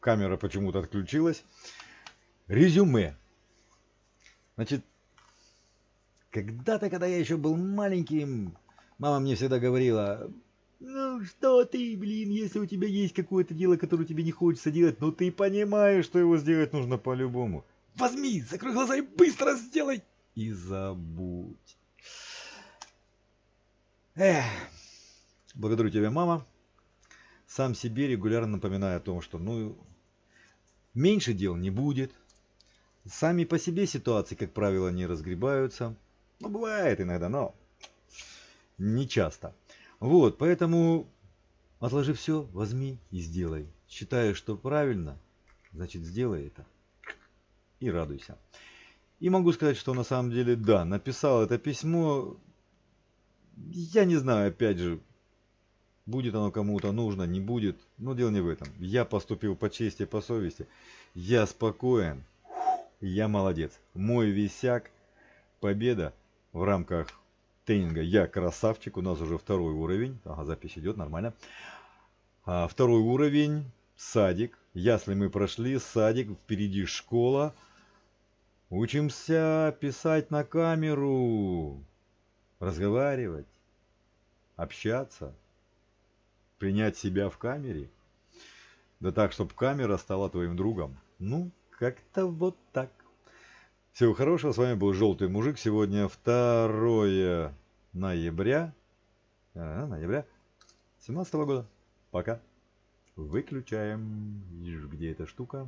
камера почему-то отключилась. Резюме. Значит, когда-то, когда я еще был маленьким, мама мне всегда говорила, ну что ты, блин, если у тебя есть какое-то дело, которое тебе не хочется делать, но ты понимаешь, что его сделать нужно по-любому. Возьми, закрой глаза и быстро сделай. И забудь. Эх, благодарю тебя, мама. Сам себе регулярно напоминаю о том, что ну меньше дел не будет. Сами по себе ситуации, как правило, не разгребаются. Ну, бывает иногда, но не часто. Вот, поэтому отложи все, возьми и сделай. Считаю, что правильно, значит сделай это. И радуйся. И могу сказать, что на самом деле, да, написал это письмо. Я не знаю, опять же, будет оно кому-то нужно, не будет. Но дело не в этом. Я поступил по чести, по совести. Я спокоен. Я молодец. Мой висяк. Победа в рамках тренинга «Я красавчик». У нас уже второй уровень. Ага, запись идет, нормально. А, второй уровень. Садик. Ясли мы прошли. Садик. Впереди школа. Учимся писать на камеру. Разговаривать. Общаться. Принять себя в камере. Да так, чтобы камера стала твоим другом. Ну, как-то вот так. Всего хорошего. С вами был Желтый Мужик. Сегодня 2 ноября. А, ноября 17 года. Пока. Выключаем. Где эта штука?